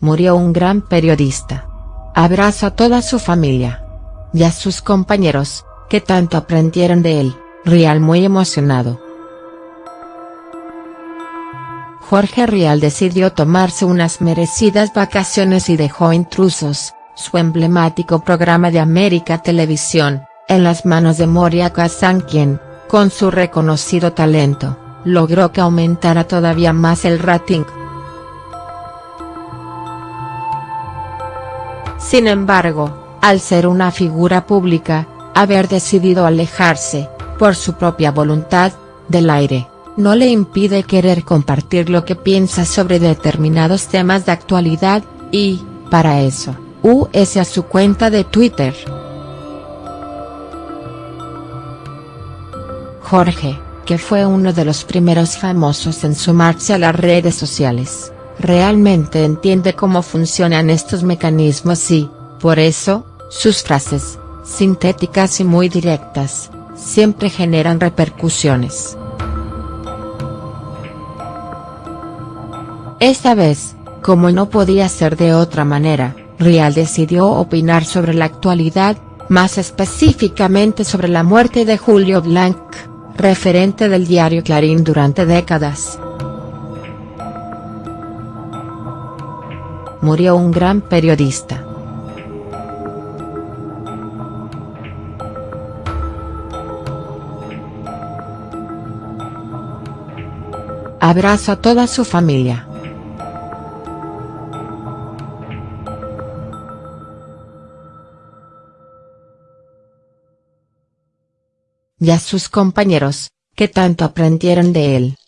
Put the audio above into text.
murió un gran periodista. Abrazo a toda su familia. Y a sus compañeros, que tanto aprendieron de él, Rial muy emocionado. Jorge Rial decidió tomarse unas merecidas vacaciones y dejó Intrusos, su emblemático programa de América Televisión, en las manos de Moria Kazan quien, con su reconocido talento, logró que aumentara todavía más el rating. Sin embargo, al ser una figura pública, haber decidido alejarse, por su propia voluntad, del aire, no le impide querer compartir lo que piensa sobre determinados temas de actualidad, y, para eso, US a su cuenta de Twitter. Jorge, que fue uno de los primeros famosos en sumarse a las redes sociales, realmente entiende cómo funcionan estos mecanismos y, por eso, sus frases, sintéticas y muy directas, siempre generan repercusiones. Esta vez, como no podía ser de otra manera, Rial decidió opinar sobre la actualidad, más específicamente sobre la muerte de Julio Blanc referente del diario Clarín durante décadas. Murió un gran periodista. Abrazo a toda su familia. y a sus compañeros, que tanto aprendieron de él.